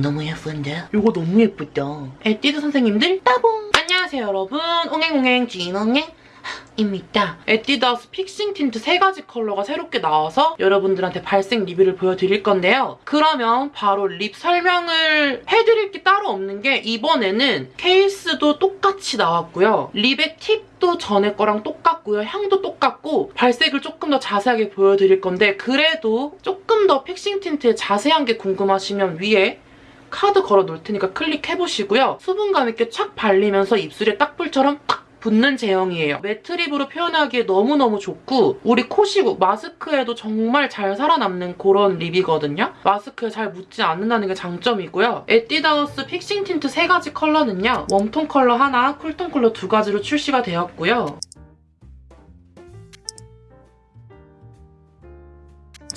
너무 예쁜데? 이거 너무 예쁘다. 에뛰드 선생님들 따봉! 안녕하세요 여러분. 옹행옹행 진옹행 입니다. 에뛰드하우스 Fixing Tint 세 가지 컬러가 새롭게 나와서 여러분들한테 발색 리뷰를 보여드릴 건데요. 그러면 바로 lip 설명을 해드릴 게 따로 없는 게 이번에는 케이스도 똑같이 나왔고요. lip의 팁도 전에 거랑 똑같고요. 향도 똑같고 발색을 조금 더 자세하게 보여드릴 건데 그래도 조금 더 Fixing Tint의 자세한 게 궁금하시면 위에 카드 걸어 놓을 테니까 클릭해보시고요. 수분감 있게 착 발리면서 입술에 딱풀처럼 팍 붙는 제형이에요. matte lip으로 표현하기에 너무너무 좋고 우리 코시국 마스크에도 정말 잘 살아남는 그런 lip이거든요. 마스크에 잘 묻지 않는다는 게 장점이고요. 에뛰드하우스 Fixing Tint 세 가지 컬러는요. warm tone 컬러 하나, cool tone 컬러 두 가지로 출시가 되었고요.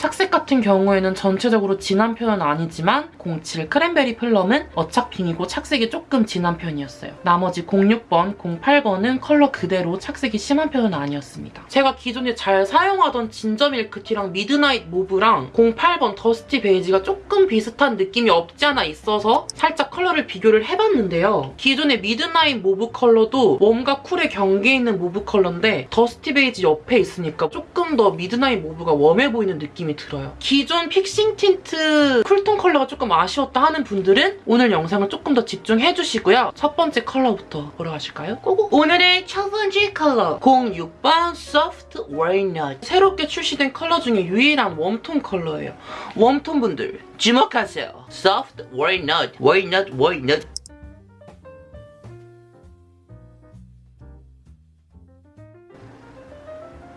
착색 같은 경우에는 전체적으로 진한 편은 아니지만 07 Cranberry Plum은 어착핑이고 착색이 조금 진한 편이었어요. 나머지 06번, 08번은 컬러 그대로 착색이 심한 편은 아니었습니다. 제가 기존에 잘 사용하던 Ginger Milk Tea랑 Midnight Mauve랑 08번 Dusty Beige가 조금 비슷한 느낌이 없지 않아 있어서 살짝 컬러를 비교를 해봤는데요. 기존의 Midnight Mauve 컬러도 warm과 cool의 경계에 있는 mauve 컬러인데 Dusty Beige 옆에 있으니까 조금 더 Midnight Mauve가 warm해 보이는 느낌이 들어요. 기존 Fixing Tint cool tone 컬러가 조금 아쉬웠다 하는 분들은 오늘 영상을 조금 더 집중해주시고요. 첫 번째 컬러부터 보러 가실까요? go go! 오늘의 첫 번째 컬러 06번 Soft Walnut 새롭게 출시된 컬러 중에 유일한 warm tone 컬러예요. warm tone 분들 주목하세요. Soft Walnut, Walnut, Walnut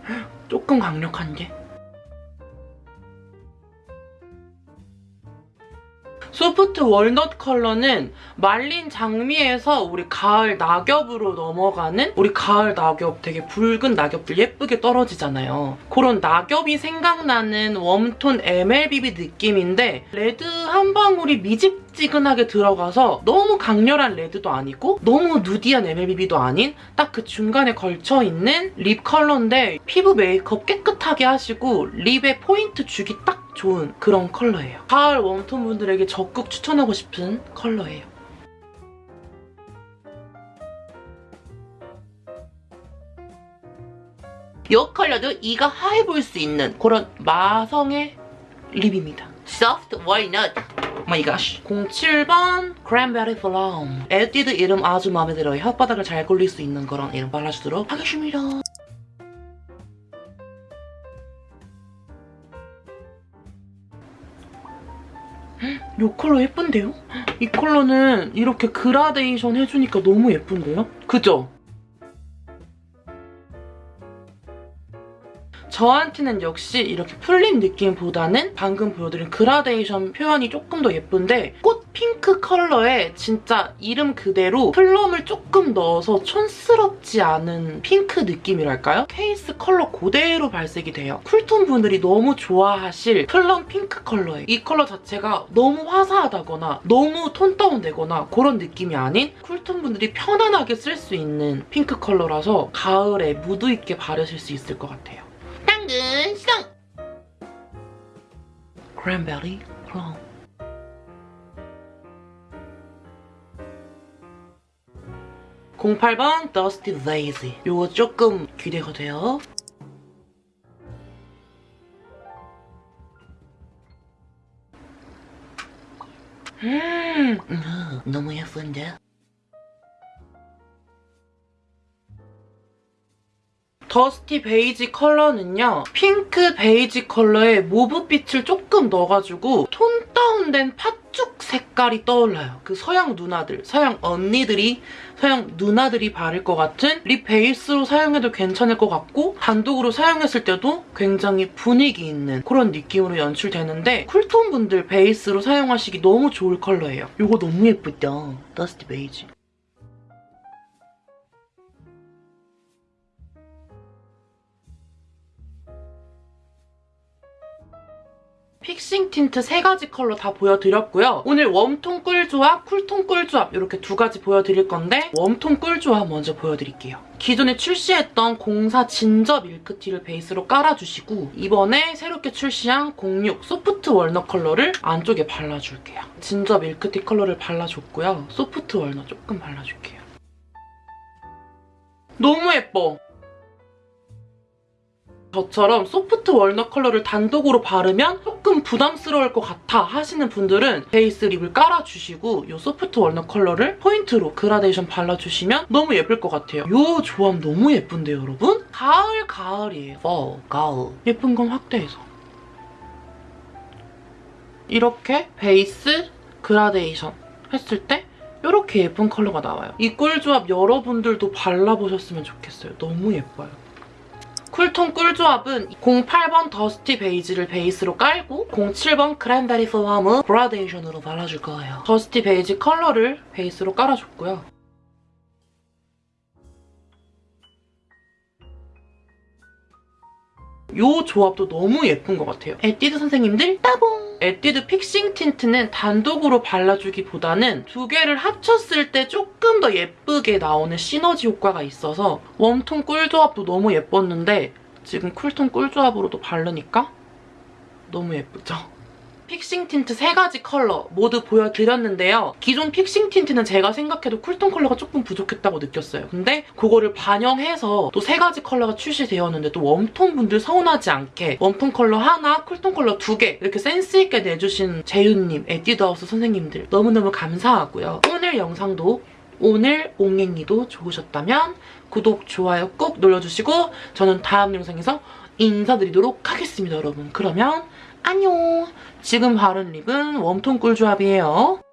조금 강력한데? Soft Walnut 컬러는 말린 장미에서 우리 가을 낙엽으로 넘어가는 우리 가을 낙엽 되게 붉은 낙엽들 예쁘게 떨어지잖아요. 그런 낙엽이 생각나는 warm tone MLBB 느낌인데 레드 한 방울이 미적지근하게 들어가서 너무 강렬한 레드도 아니고 너무 nudy한 MLBB도 아닌 딱 그 중간에 걸쳐있는 lip 컬러인데 피부 메이크업 깨끗하게 하시고 lip에 포인트 주기 딱 좋은 그런 컬러예요. 가을 warm tone 분들에게 적극 추천하고 싶은 컬러예요. 이 컬러도 이가 하얘 보일 수 있는 그런 마성의 lip입니다. Soft Walnut. My god. 07번 Cranberry Plum. 에뛰드 이름 아주 마음에 들어요. 혓바닥을 잘 굴릴 수 있는 그런 이름 발라주도록 하겠습니다. 이 컬러 예쁜데요? 이 컬러는 이렇게 그라데이션 해주니까 너무 예쁜데요? 그죠? 저한테는 역시 이렇게 풀린 느낌보다는 방금 보여드린 그라데이션 표현이 조금 더 예쁜데 꽃 핑크 컬러에 진짜 이름 그대로 플럼을 조금 넣어서 촌스럽지 않은 핑크 느낌이랄까요? 케이스 컬러 그대로 발색이 돼요. 쿨톤 분들이 너무 좋아하실 플럼 핑크 컬러예요. 이 컬러 자체가 너무 화사하다거나 너무 톤 다운되거나 그런 느낌이 아닌 쿨톤 분들이 편안하게 쓸 수 있는 핑크 컬러라서 가을에 무드 있게 바르실 수 있을 것 같아요. 당근 시동! 크랜베리 플럼 (08번) 더스티 레이지 요거 조금 기대가 돼요 음, 음 너무 예쁜데? 더스티 베이지 컬러는요. 핑크 베이지 컬러에 모브빛을 조금 넣어가지고 톤 다운된 팥죽 색깔이 떠올라요. 그 서양 누나들, 서양 언니들이, 서양 누나들이 바를 것 같은 립 베이스로 사용해도 괜찮을 것 같고 단독으로 사용했을 때도 굉장히 분위기 있는 그런 느낌으로 연출되는데 쿨톤 분들 베이스로 사용하시기 너무 좋을 컬러예요. 이거 너무 예쁘다. 더스티 베이지. 픽싱 틴트 세 가지 컬러 다 보여드렸고요. 오늘 웜톤 꿀조합, 쿨톤 꿀조합 이렇게 두 가지 보여드릴 건데 웜톤 꿀조합 먼저 보여드릴게요. 기존에 출시했던 04 진저 밀크티를 베이스로 깔아주시고 이번에 새롭게 출시한 06 소프트 월넛 컬러를 안쪽에 발라줄게요. 진저 밀크티 컬러를 발라줬고요. 소프트 월넛 조금 발라줄게요. 너무 예뻐! 저처럼 소프트 월넛 컬러를 단독으로 바르면 조금 부담스러울 것 같아 하시는 분들은 베이스 립을 깔아주시고 이 소프트 월넛 컬러를 포인트로 그라데이션 발라주시면 너무 예쁠 것 같아요. 이 조합 너무 예쁜데요, 여러분? 가을, 가을이에요. fall, 가을. 예쁜 건 확대해서. 이렇게 베이스, 그라데이션 했을 때 이렇게 예쁜 컬러가 나와요. 이 꿀조합 여러분들도 발라보셨으면 좋겠어요. 너무 예뻐요. 쿨톤 꿀조합은 08번 더스티 베이지를 베이스로 깔고 07번 크랜베리 플럼 그라데이션으로 발라줄 거예요. 더스티 베이지 컬러를 베이스로 깔아줬고요. 이 조합도 너무 예쁜 것 같아요. 에뛰드 선생님들 따봉! 에뛰드 픽싱 틴트는 단독으로 발라주기보다는 두 개를 합쳤을 때 조금 더 예쁘게 나오는 시너지 효과가 있어서 웜톤 꿀조합도 너무 예뻤는데 지금 쿨톤 꿀조합으로도 바르니까 너무 예쁘죠? 픽싱 틴트 세 가지 컬러 모두 보여드렸는데요. 기존 픽싱 틴트는 제가 생각해도 쿨톤 컬러가 조금 부족했다고 느꼈어요. 근데 그거를 반영해서 또 세 가지 컬러가 출시되었는데 또 웜톤 분들 서운하지 않게 웜톤 컬러 하나, 쿨톤 컬러 두 개 이렇게 센스 있게 내주신 재윤님, 에뛰드하우스 선생님들 너무너무 감사하고요. 오늘 영상도 오늘 옹행이도 좋으셨다면 구독, 좋아요 꼭 눌러주시고 저는 다음 영상에서 인사드리도록 하겠습니다, 여러분. 그러면 안녕! 지금 바른 립은 웜톤 꿀조합이에요.